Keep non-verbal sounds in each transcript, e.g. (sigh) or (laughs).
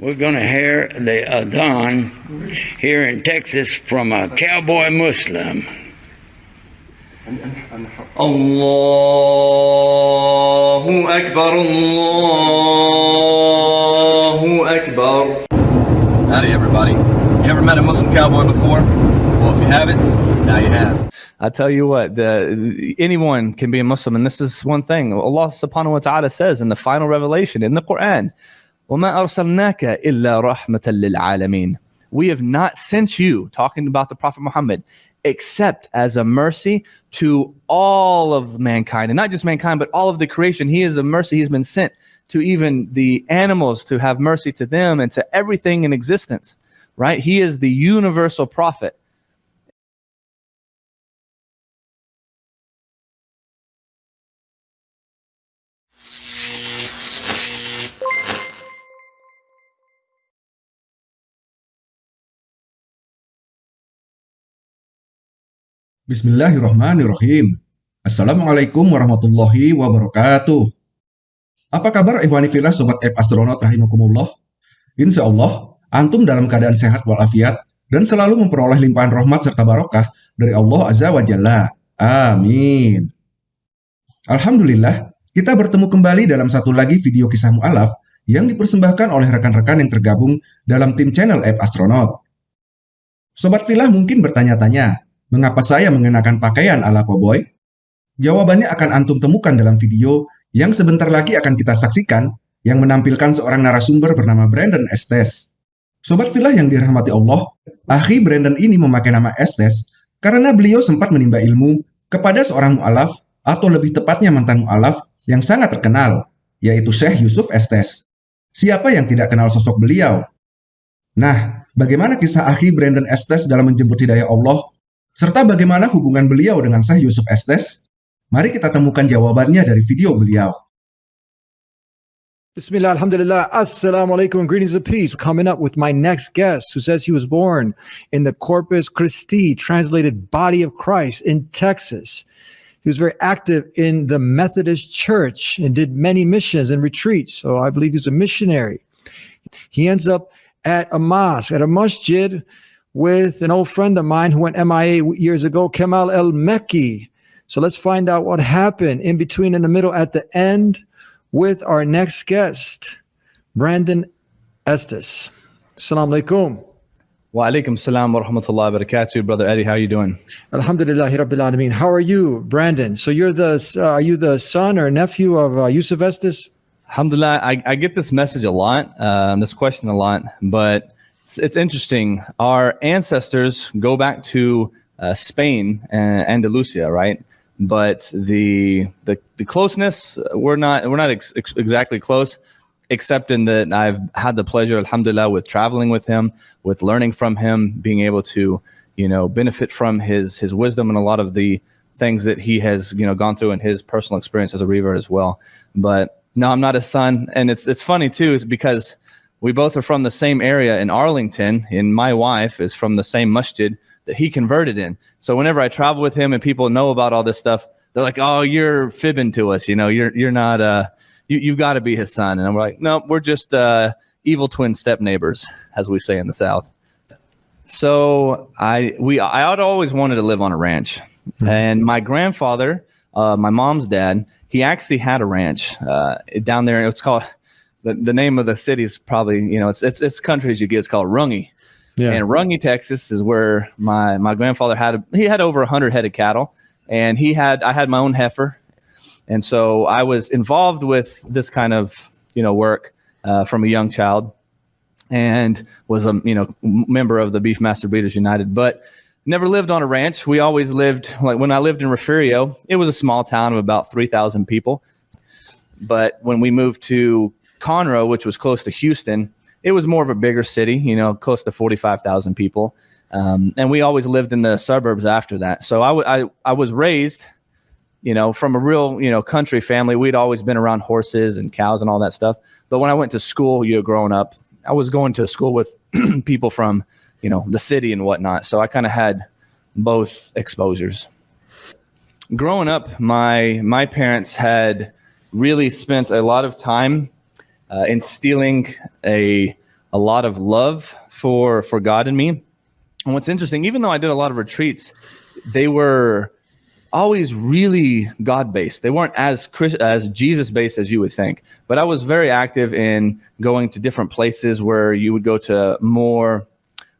We're going to hear the Adhan here in Texas from a cowboy Muslim. Allahu Akbar, Allahu Akbar. Howdy everybody. You ever met a Muslim cowboy before? Well, if you haven't, now you have. I tell you what, the, anyone can be a Muslim. And this is one thing Allah subhanahu wa ta'ala says in the final revelation in the Quran, وَمَا أَرْسَلْنَاكَ إِلَّا رَحْمَةً لِلْعَالَمِينَ We have not sent you, talking about the Prophet Muhammad, except as a mercy to all of mankind, and not just mankind, but all of the creation. He is a mercy. He's been sent to even the animals to have mercy to them and to everything in existence, right? He is the universal prophet. Bismillahirrahmanirrahim. Assalamualaikum warahmatullahi wabarakatuh. Apa kabar Ikhwani Filah Sobat App Astronaut Rahimakumullah? Insya Allah, Antum dalam keadaan sehat walafiat dan selalu memperoleh limpahan rahmat serta barokah dari Allah Azza wa Jalla. Amin. Alhamdulillah, kita bertemu kembali dalam satu lagi video kisah mu'alaf yang dipersembahkan oleh rekan-rekan yang tergabung dalam tim channel App Astronaut. Sobat Filah mungkin bertanya-tanya, Mengapa saya mengenakan pakaian ala koboi? Jawabannya akan antum temukan dalam video yang sebentar lagi akan kita saksikan yang menampilkan seorang narasumber bernama Brandon Estes. Sobat Filah yang dirahmati Allah, Akhi Brandon ini memakai nama Estes karena beliau sempat menimba ilmu kepada seorang mu'alaf atau lebih tepatnya mantan mu'alaf yang sangat terkenal, yaitu Syekh Yusuf Estes. Siapa yang tidak kenal sosok beliau? Nah, bagaimana kisah Akhi Brandon Estes dalam menjemput hidayah Allah serta bagaimana hubungan beliau dengan Syekh Yusuf Estes? Mari kita temukan jawabannya dari video beliau. Bismillah, alhamdulillah, assalamu alaikum, and greetings of peace. Coming up with my next guest who says he was born in the Corpus Christi, translated Body of Christ in Texas. He was very active in the Methodist Church and did many missions and retreats. So I believe he's a missionary. He ends up at a mosque, at a masjid with an old friend of mine who went MIA years ago, Kamal El Mekki. So let's find out what happened in between, in the middle, at the end with our next guest, Brandon Estes. Assalamu alaikum. Wa alaikum salam wa rahmatullahi wa barakatuh. Brother Eddie, how are you doing? Alhamdulillah, Rabbil Alameen. How are you, Brandon? So you're the, uh, are you the son or nephew of uh, Yusuf Estes? Alhamdulillah, I, I get this message a lot, uh, this question a lot, but it's, it's interesting. Our ancestors go back to uh, Spain and Andalusia, right? But the the, the closeness we're not we're not ex ex exactly close, except in that I've had the pleasure, Alhamdulillah, with traveling with him, with learning from him, being able to you know benefit from his his wisdom and a lot of the things that he has you know gone through in his personal experience as a revert as well. But no, I'm not his son, and it's it's funny too, is because we both are from the same area in Arlington, and my wife is from the same masjid that he converted in. So whenever I travel with him and people know about all this stuff, they're like, "Oh, you're fibbing to us. You know, you're you're not. Uh, you you've got to be his son." And I'm like, "No, we're just uh, evil twin step neighbors, as we say in the South." So I we I had always wanted to live on a ranch, mm-hmm. and my grandfather, uh, my mom's dad, he actually had a ranch uh, down there. It's called the, the name of the city is probably you know it's it's it's countries you get it's called Runge. Yeah. And Runge, Texas is where my my grandfather had a, he had over 100 head of cattle and he had I had my own heifer. And so I was involved with this kind of, you know, work uh, from a young child and was a, you know, member of the Beefmaster Breeders United, but never lived on a ranch. We always lived like when I lived in Refugio, it was a small town of about 3,000 people. But when we moved to Conroe, which was close to Houston, it was more of a bigger city, you know, close to 45,000 people. Um, and we always lived in the suburbs after that. So I, I, I was raised, you know, from a real, you know, country family. We'd always been around horses and cows and all that stuff. But when I went to school, you know, growing up, I was going to school with (clears throat) people from, you know, the city and whatnot. So I kind of had both exposures. Growing up, my my parents had really spent a lot of time uh, instilling a a lot of love for for God in me. And what's interesting, even though I did a lot of retreats, they were always really God based. They weren't as Chris, as Jesus based as you would think. But I was very active in going to different places where you would go to more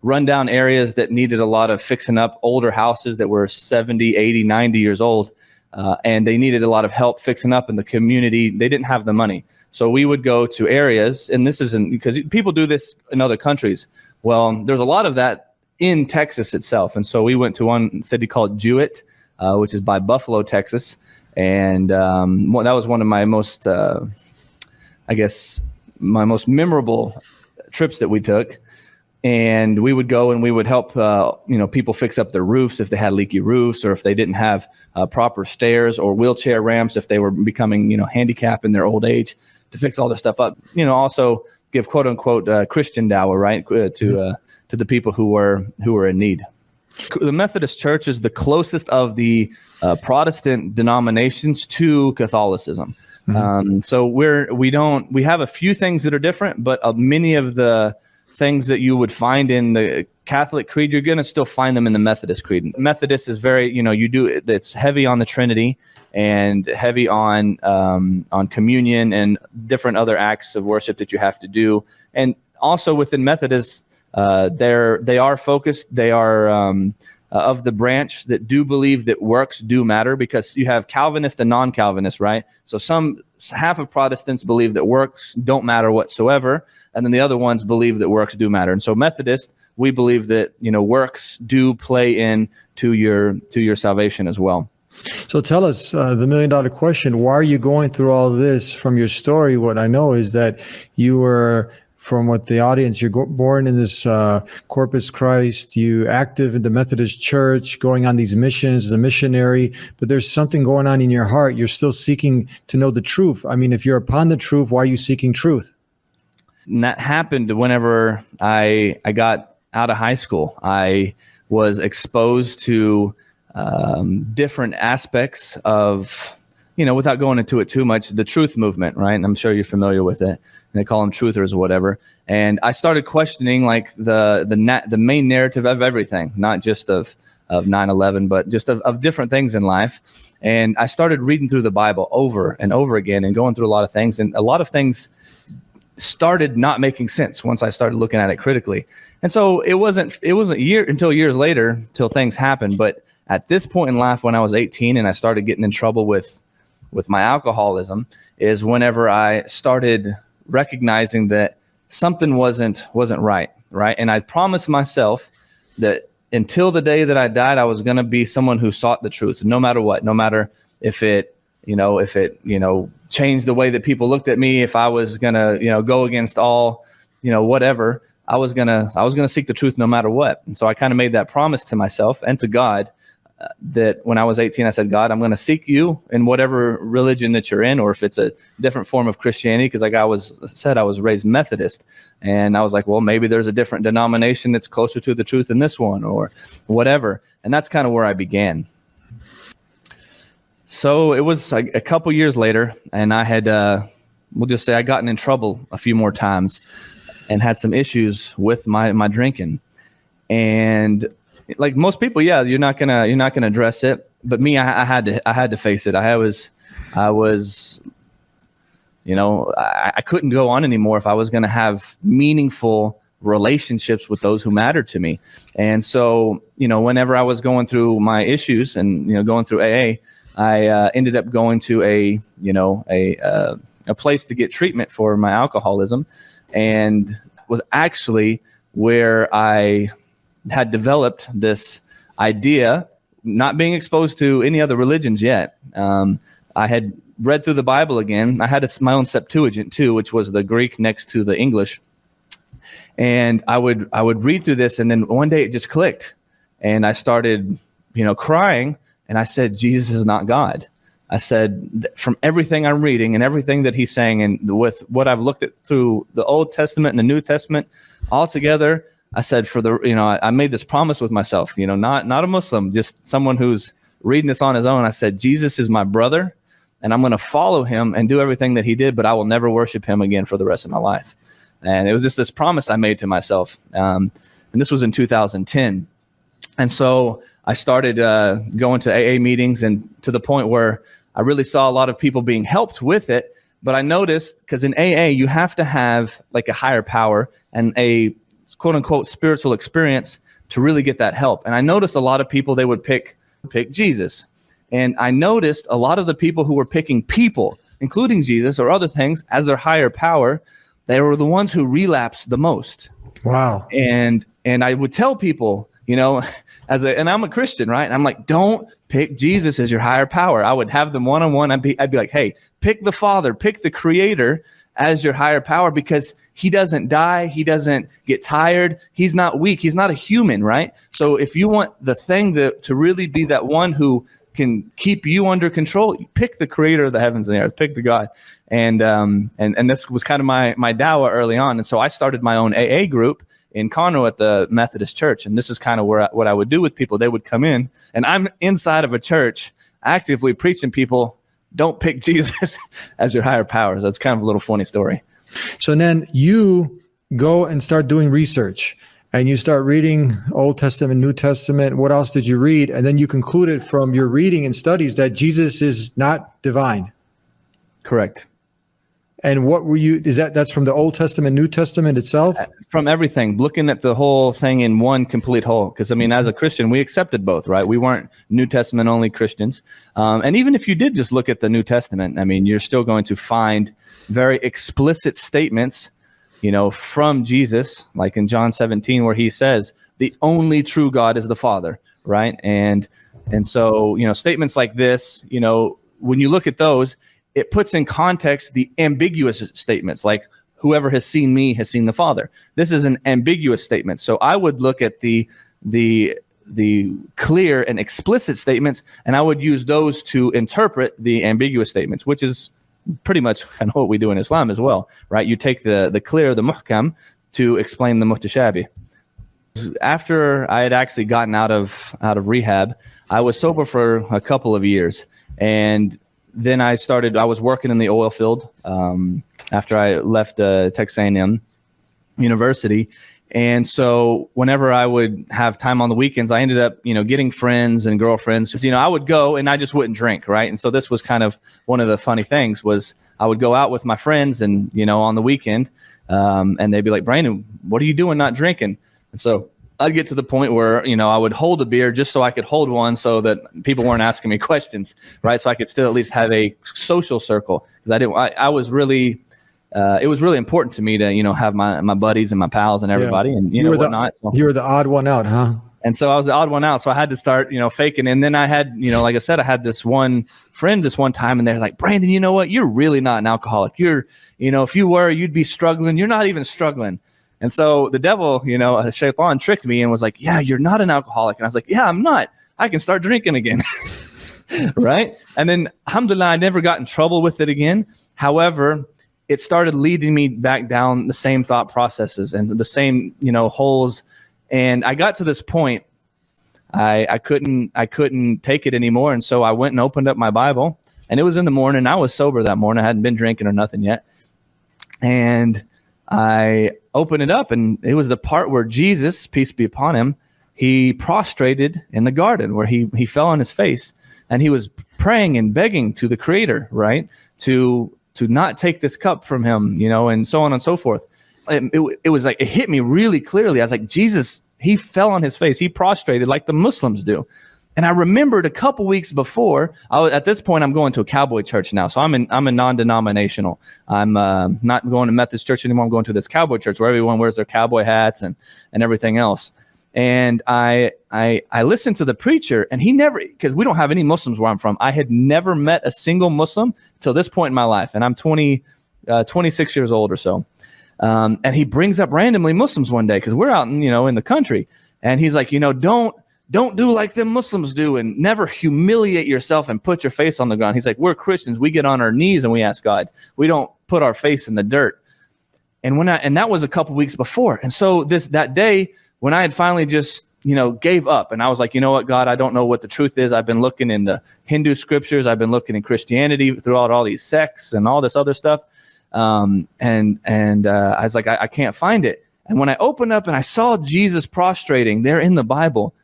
rundown areas that needed a lot of fixing up, older houses that were 70, 80, 90 years old. Uh, and they needed a lot of help fixing up in the community. They didn't have the money. So we would go to areas, and this isn't because people do this in other countries. Well, there's a lot of that in Texas itself. And so we went to one city called Jewett uh, which is by Buffalo, Texas. And um, that was one of my most, uh, I guess, my most memorable trips that we took. And we would go and we would help, uh, you know, people fix up their roofs if they had leaky roofs or if they didn't have uh, proper stairs or wheelchair ramps if they were becoming, you know, handicapped in their old age to fix all this stuff up. You know, also give quote unquote uh, Christian dawah, right, uh, to uh, to the people who were who were in need the Methodist Church is the closest of the uh, Protestant denominations to Catholicism. Mm-hmm. Um, so we're we don't we have a few things that are different, but uh, many of the things that you would find in the Catholic creed, you're going to still find them in the Methodist creed. Methodist is very you know you do it's heavy on the Trinity and heavy on um, on communion and different other acts of worship that you have to do, and also within Methodist uh, they're they are focused. They are um, uh, of the branch that do believe that works do matter because you have Calvinist and non-Calvinist, right? So some half of Protestants believe that works don't matter whatsoever, and then the other ones believe that works do matter. And so Methodist, we believe that you know works do play in to your to your salvation as well. So tell us uh, the million dollar question. Why are you going through all this from your story? What I know is that you were from what the audience you're born in this uh, corpus christ you active in the methodist church going on these missions as a missionary but there's something going on in your heart you're still seeking to know the truth i mean if you're upon the truth why are you seeking truth and that happened whenever i i got out of high school i was exposed to um, different aspects of you know, without going into it too much, the truth movement, right? And I'm sure you're familiar with it. And they call them truthers or whatever. And I started questioning like the the na- the main narrative of everything, not just of of 9/11, but just of, of different things in life. And I started reading through the Bible over and over again and going through a lot of things. And a lot of things started not making sense once I started looking at it critically. And so it wasn't it wasn't year until years later till things happened. But at this point in life, when I was 18 and I started getting in trouble with with my alcoholism is whenever I started recognizing that something wasn't wasn't right, right? And I promised myself that until the day that I died, I was going to be someone who sought the truth, no matter what, no matter if it, you know, if it, you know, changed the way that people looked at me, if I was going to, you know, go against all, you know, whatever, I was going to, I was going to seek the truth no matter what. And so I kind of made that promise to myself and to God uh, that when I was 18, I said, God, I'm going to seek you in whatever religion that you're in, or if it's a different form of Christianity, because like I was said, I was raised Methodist, and I was like, well, maybe there's a different denomination that's closer to the truth than this one, or whatever. And that's kind of where I began. So it was a, couple years later, and I had, uh, we'll just say, I gotten in trouble a few more times, and had some issues with my my drinking, and like most people, yeah, you're not gonna you're not gonna address it. But me, I, I had to I had to face it. I was I was you know I, I couldn't go on anymore if I was gonna have meaningful relationships with those who mattered to me. And so you know whenever I was going through my issues and you know going through AA, I uh, ended up going to a you know a uh, a place to get treatment for my alcoholism, and was actually where I had developed this idea, not being exposed to any other religions yet. Um, I had read through the Bible again. I had a, my own Septuagint too, which was the Greek next to the English. And I would I would read through this, and then one day it just clicked, and I started, you know, crying, and I said, Jesus is not God. I said, from everything I'm reading and everything that he's saying, and with what I've looked at through the Old Testament and the New Testament, all together, I said for the you know I, I made this promise with myself, you know, not not a Muslim, just someone who's reading this on his own. I said Jesus is my brother, and I'm going to follow him and do everything that he did, but I will never worship him again for the rest of my life. and it was just this promise I made to myself. Um, and this was in 2010. And so I started uh, going to AA meetings, and to the point where I really saw a lot of people being helped with it. But I noticed because in AA, you have to have like a higher power and a quote unquote spiritual experience to really get that help. And I noticed a lot of people, they would pick, pick Jesus. And I noticed a lot of the people who were picking people, including Jesus or other things, as their higher power, they were the ones who relapsed the most. Wow. And and I would tell people, you know, as a and I'm a Christian, right? And I'm like, don't pick Jesus as your higher power. I would have them one on one. I'd be I'd be like, hey, pick the Father, pick the Creator as your higher power because he doesn't die, he doesn't get tired, he's not weak, he's not a human, right? So if you want the thing that to really be that one who can keep you under control, pick the creator of the heavens and the earth, pick the God. And um and and this was kind of my my dawa early on. And so I started my own AA group in Conroe at the Methodist Church. And this is kind of where I, what I would do with people. They would come in, and I'm inside of a church actively preaching people don't pick (laughs) Jesus as your higher power. So that's kind of a little funny story. So then you go and start doing research and you start reading Old Testament, New Testament. What else did you read? And then you concluded from your reading and studies that Jesus is not divine. Correct. And what were you, is that, that's from the Old Testament, New Testament itself? From everything, looking at the whole thing in one complete whole. Because, I mean, as a Christian, we accepted both, right? We weren't New Testament only Christians. Um, and even if you did just look at the New Testament, I mean, you're still going to find very explicit statements, you know, from Jesus, like in John 17, where he says, the only true God is the Father, right? And, and so, you know, statements like this, you know, when you look at those, it puts in context the ambiguous statements like whoever has seen me has seen the father. This is an ambiguous statement. So i would look at the the the clear and explicit statements and i would use those to interpret the ambiguous statements which is pretty much (laughs) kind of what we do in islam as well right? You take the the clear the muhkam to explain the mutashabi after i had actually gotten out of out of rehab i was sober for a couple of years and then I started. I was working in the oil field um, after I left uh, Texas A&M University, and so whenever I would have time on the weekends, I ended up, you know, getting friends and girlfriends. You know, I would go and I just wouldn't drink, right? And so this was kind of one of the funny things was I would go out with my friends and you know on the weekend, um, and they'd be like, Brandon, what are you doing not drinking? And so I'd get to the point where you know I would hold a beer just so I could hold one, so that people weren't asking me (laughs) questions, right? So I could still at least have a social circle because I didn't. I, I was really, uh, it was really important to me to you know have my my buddies and my pals and everybody, yeah. and you, you know were whatnot. The, so. You were the odd one out, huh? And so I was the odd one out, so I had to start you know faking. And then I had you know like I said, I had this one friend this one time, and they're like, Brandon, you know what? You're really not an alcoholic. You're you know if you were, you'd be struggling. You're not even struggling. And so the devil, you know, uh, Shaitan tricked me and was like, Yeah, you're not an alcoholic. And I was like, Yeah, I'm not. I can start drinking again. (laughs) right? And then, alhamdulillah, I never got in trouble with it again. However, it started leading me back down the same thought processes and the same, you know, holes. And I got to this point, I, I couldn't I couldn't take it anymore. And so I went and opened up my Bible. And it was in the morning. I was sober that morning. I hadn't been drinking or nothing yet. And I opened it up, and it was the part where Jesus, peace be upon him, he prostrated in the garden where he, he fell on his face and he was praying and begging to the creator, right? To to not take this cup from him, you know, and so on and so forth. It, it, it was like it hit me really clearly. I was like, Jesus, he fell on his face, he prostrated like the Muslims do. And I remembered a couple weeks before. I was, at this point, I'm going to a cowboy church now, so I'm in, I'm a non-denominational. I'm uh, not going to Methodist church anymore. I'm going to this cowboy church where everyone wears their cowboy hats and and everything else. And I I I listened to the preacher, and he never because we don't have any Muslims where I'm from. I had never met a single Muslim till this point in my life, and I'm 20, uh, 26 years old or so. Um, and he brings up randomly Muslims one day because we're out in you know in the country, and he's like, you know, don't don't do like them Muslims do and never humiliate yourself and put your face on the ground. He's like, we're Christians. We get on our knees and we ask God. We don't put our face in the dirt. And when I, and that was a couple weeks before. And so this, that day when I had finally just, you know, gave up and I was like, you know what, God, I don't know what the truth is. I've been looking in the Hindu scriptures. I've been looking in Christianity throughout all these sects and all this other stuff. Um, and and uh, I was like, I, I can't find it. And when I opened up and I saw Jesus prostrating there in the Bible,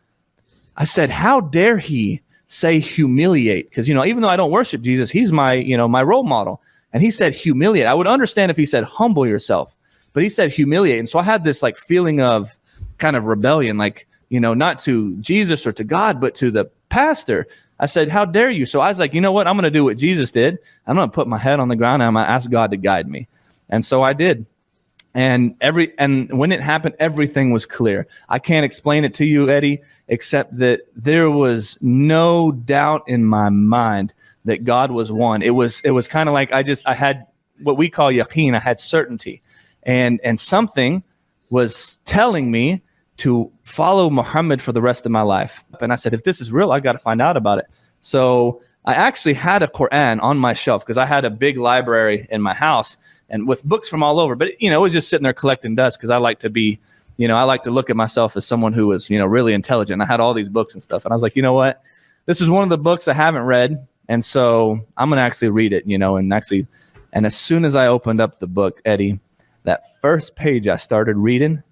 I said, How dare he say humiliate? Because you know, even though I don't worship Jesus, he's my you know my role model. And he said humiliate. I would understand if he said humble yourself, but he said humiliate. And so I had this like feeling of kind of rebellion, like you know, not to Jesus or to God, but to the pastor. I said, How dare you? So I was like, You know what? I'm going to do what Jesus did. I'm going to put my head on the ground and I'm going to ask God to guide me. And so I did. And every and when it happened, everything was clear. I can't explain it to you, Eddie, except that there was no doubt in my mind that God was one. It was it was kind of like I just I had what we call yaqeen. I had certainty, and and something was telling me to follow Muhammad for the rest of my life. And I said, if this is real, I got to find out about it. So I actually had a Quran on my shelf because I had a big library in my house and with books from all over. But you know, it was just sitting there collecting dust because I like to be, you know, I like to look at myself as someone who was, you know, really intelligent. I had all these books and stuff, and I was like, you know what, this is one of the books I haven't read, and so I'm gonna actually read it, you know, and actually, and as soon as I opened up the book, Eddie, that first page I started reading,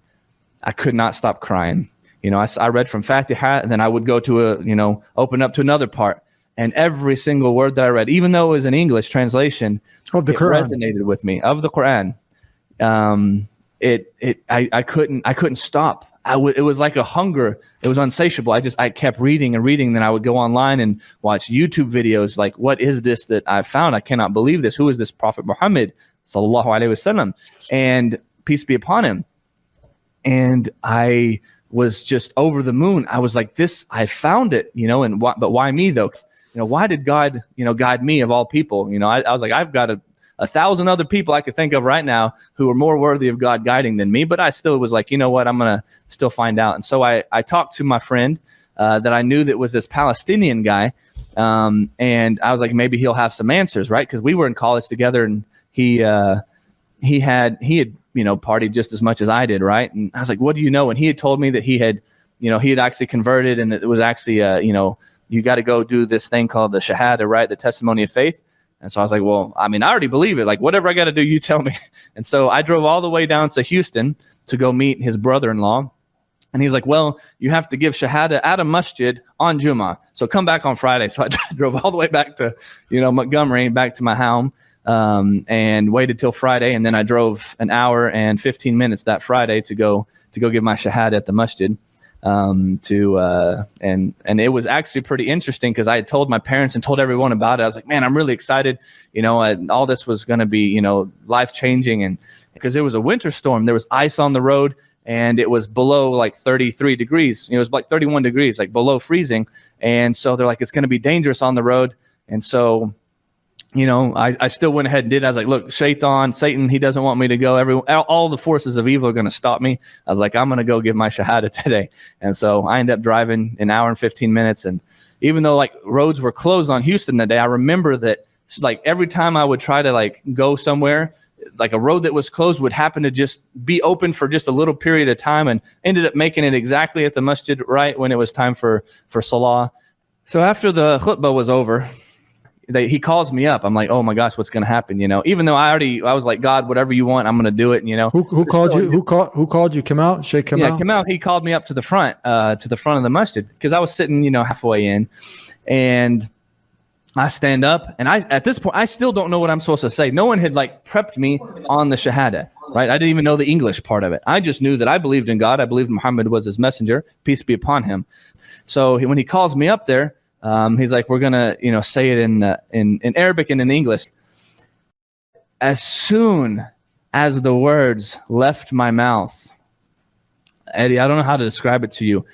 I could not stop crying. You know, I, I read from Fatiha, and then I would go to a, you know, open up to another part and every single word that I read, even though it was an English translation, Of the it Quran. resonated with me of the Quran. Um, it it I, I couldn't I couldn't stop. I w- it was like a hunger. It was unsatiable. I just I kept reading and reading. Then I would go online and watch YouTube videos. Like, what is this that I found? I cannot believe this. Who is this Prophet Muhammad? Sallallahu alaihi wasallam, and peace be upon him. And I was just over the moon. I was like, this. I found it, you know. And why, but why me though? You know, why did God, you know, guide me of all people? You know, I, I was like, I've got a a thousand other people I could think of right now who are more worthy of God guiding than me. But I still was like, you know what, I'm gonna still find out. And so I I talked to my friend uh, that I knew that was this Palestinian guy, um, and I was like, maybe he'll have some answers, right? Because we were in college together, and he uh, he had he had you know partied just as much as I did, right? And I was like, what do you know? And he had told me that he had you know he had actually converted, and that it was actually uh, you know you got to go do this thing called the shahada, right? The testimony of faith. And so I was like, well, I mean, I already believe it. Like, whatever I got to do, you tell me. (laughs) And so I drove all the way down to Houston to go meet his brother in law. And he's like, well, you have to give Shahada at a masjid on Juma. So come back on Friday. (laughs) So I drove all the way back to, you know, Montgomery, back to my home, um, and waited till Friday. And then I drove an hour and 15 minutes that Friday to go to go give my Shahada at the masjid um, to uh, and and it was actually pretty interesting because I had told my parents and told everyone about it. I was like, man, I'm really excited. You know, I, all this was going to be you know life changing, and because it was a winter storm, there was ice on the road, and it was below like 33 degrees. You know, it was like 31 degrees, like below freezing, and so they're like, it's going to be dangerous on the road, and so you know, I, I still went ahead and did. I was like, look, Shaitan, Satan, he doesn't want me to go. Every all, all the forces of evil are going to stop me. I was like, I'm going to go give my shahada (laughs) today. And so I ended up driving an hour and 15 minutes. And even though like roads were closed on Houston that day, I remember that like every time I would try to like go somewhere, like a road that was closed would happen to just be open for just a little period of time and ended up making it exactly at the masjid right when it was time for for salah. So after the khutbah was over, they, he calls me up. I'm like, oh my gosh, what's going to happen? You know, even though I already, I was like, God, whatever you want, I'm going to do it. You know, Who, who called you? Who called? Who called you? Come out, Sheikh Kamal. yeah, Kamal, he called me up to the front, uh, to the front of the masjid because I was sitting, you know, halfway in, and I stand up, and I at this point I still don't know what I'm supposed to say. No one had like prepped me on the shahada, right? I didn't even know the English part of it. I just knew that I believed in God. I believed Muhammad was His messenger, peace be upon him. So he, when he calls me up there, um, he's like, "We're gonna, you know, say it in uh, in in Arabic and in English." As soon as the words left my mouth, Eddie, I don't know how to describe it to you.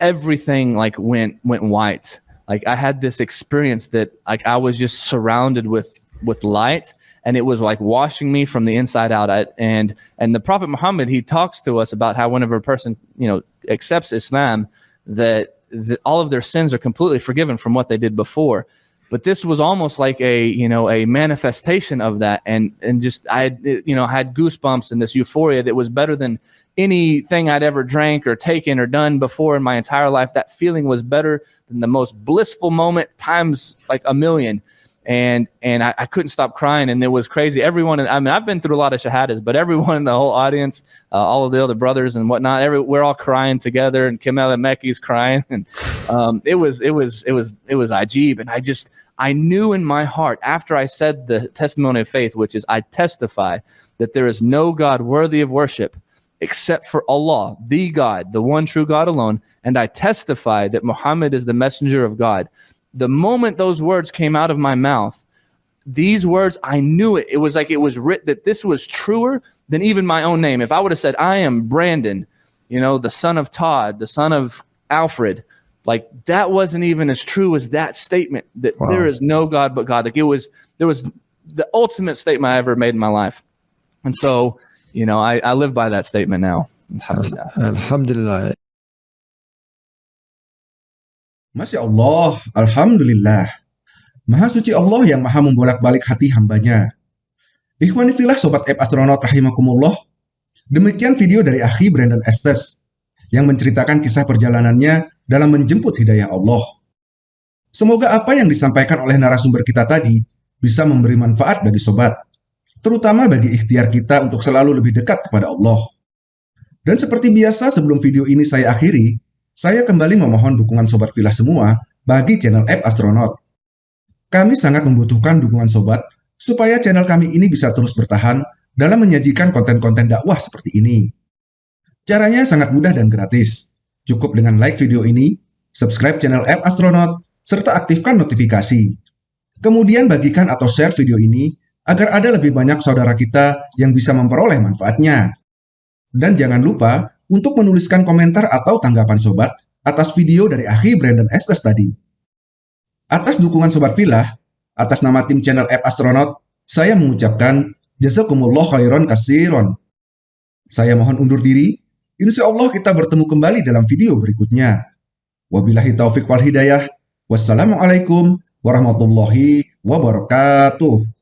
Everything like went went white. Like I had this experience that like I was just surrounded with with light and it was like washing me from the inside out. I, and and the Prophet Muhammad he talks to us about how whenever a person you know accepts Islam, that, that all of their sins are completely forgiven from what they did before. But this was almost like a you know a manifestation of that, and and just I had you know had goosebumps and this euphoria that was better than anything I'd ever drank or taken or done before in my entire life. That feeling was better than the most blissful moment times like a million. And and I, I couldn't stop crying, and it was crazy. Everyone, I mean, I've been through a lot of shahadas, but everyone in the whole audience, uh, all of the other brothers and whatnot, every we're all crying together, and Kamal El Mekki's crying, (laughs) and um, it was it was it was it was ajib, and I just I knew in my heart after I said the testimony of faith, which is I testify that there is no God worthy of worship except for Allah, the God, the one true God alone, and I testify that Muhammad is the messenger of God the moment those words came out of my mouth, these words, I knew it. It was like it was written that this was truer than even my own name. If I would have said, I am Brandon, you know, the son of Todd, the son of Alfred, like that wasn't even as true as that statement that Wow. there is no God but God. Like it was, there was the ultimate statement I ever made in my life. And so, you know, I, I live by that statement now. Alhamdulillah. Alhamdulillah. Masya Allah, Alhamdulillah. Maha suci Allah yang maha membolak-balik hati hambanya. Ikhwanifilah Sobat App Astronaut Rahimakumullah. Demikian video dari Akhi Brandon Estes yang menceritakan kisah perjalanannya dalam menjemput hidayah Allah. Semoga apa yang disampaikan oleh narasumber kita tadi bisa memberi manfaat bagi sobat, terutama bagi ikhtiar kita untuk selalu lebih dekat kepada Allah. Dan seperti biasa sebelum video ini saya akhiri, saya kembali memohon dukungan Sobat Villa semua bagi channel App Astronaut. Kami sangat membutuhkan dukungan Sobat supaya channel kami ini bisa terus bertahan dalam menyajikan konten-konten dakwah seperti ini. Caranya sangat mudah dan gratis. Cukup dengan like video ini, subscribe channel App Astronaut, serta aktifkan notifikasi. Kemudian bagikan atau share video ini agar ada lebih banyak saudara kita yang bisa memperoleh manfaatnya. Dan jangan lupa untuk menuliskan komentar atau tanggapan sobat atas video dari Akhi Brandon Estes tadi. Atas dukungan Sobat Villa, atas nama tim channel App Astronaut, saya mengucapkan Jazakumullah khairan kasiron. Saya mohon undur diri, insya Allah kita bertemu kembali dalam video berikutnya. Wabillahi taufik wal hidayah. Wassalamualaikum warahmatullahi wabarakatuh.